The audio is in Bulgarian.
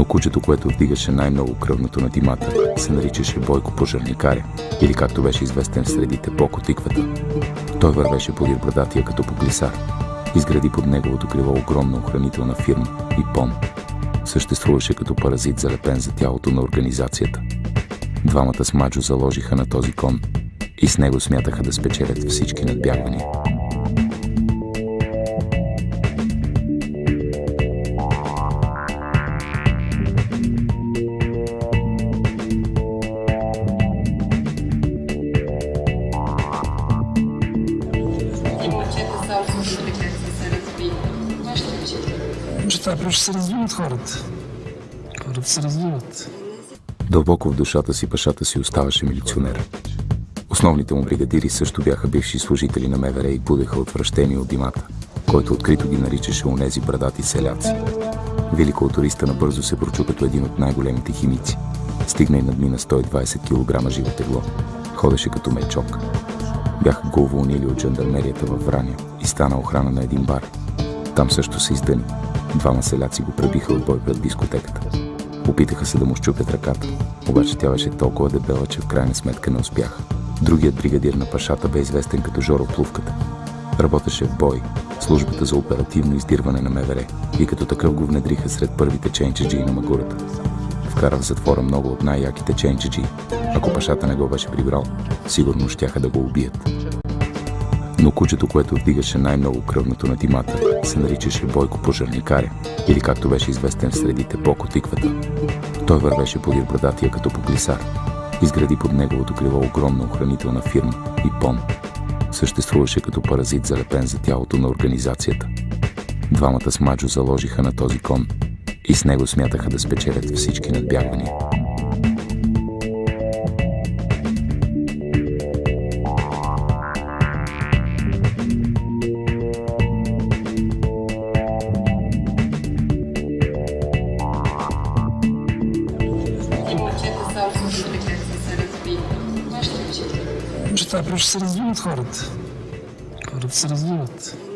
Но кучето, което вдигаше най-много кръвното на димата, се наричаше Бойко Пожарникаря, или както беше известен в средите Боко Тиквата. Той вървеше подир брадатия като по глисар. Изгради под неговото крило огромна охранителна фирма и пон. Съществуваше като паразит залепен за тялото на организацията. Двамата с Маджо заложиха на този кон и с него смятаха да спечелят всички надбягвания. Вашите учители. Неща просто се развиват хората. Хората се развиват. Дълбоко в душата си пашата си оставаше милиционер. Основните му бригадири също бяха бивши служители на МВР и будеха отвращение от димата, който открито ги наричаше онези брадати селяци. Велико туриста набързо се прочу като един от най-големите химици. Стигна и надмина 120 кг живо тегло. Ходеше като мечок. Бяха го уволнили от жандармерията във Враня и стана охрана на един бар. Там също се издъни. Двама селяци го пребиха от бой пред дискотеката. Опитаха се да му щупят ръката, обаче тя беше толкова дебела, че в крайна сметка не успяха. Другият бригадир на пашата бе известен като Жоро Плувката. Работеше в бой, службата за оперативно издирване на МВР и като такъв го внедриха сред първите ченчеджи на Магурата. Вкара в затвора много от най-яките ченчеджи. Ако пашата не го беше прибрал, сигурно щяха да го убият. Но кучето, което вдигаше най-много кръвното на димата, се наричаше Бойко Пожарникаря, или както беше известен в средите Боко Тиквата. Той вървеше подир брадатия като по глисар. Изгради под неговото крило огромна охранителна фирма и пон. Съществуваше като паразит залепен за тялото на организацията. Двамата с Маджо заложиха на този кон и с него смятаха да спечелят всички надбягвания. Вашите учители. Неща просто се развиват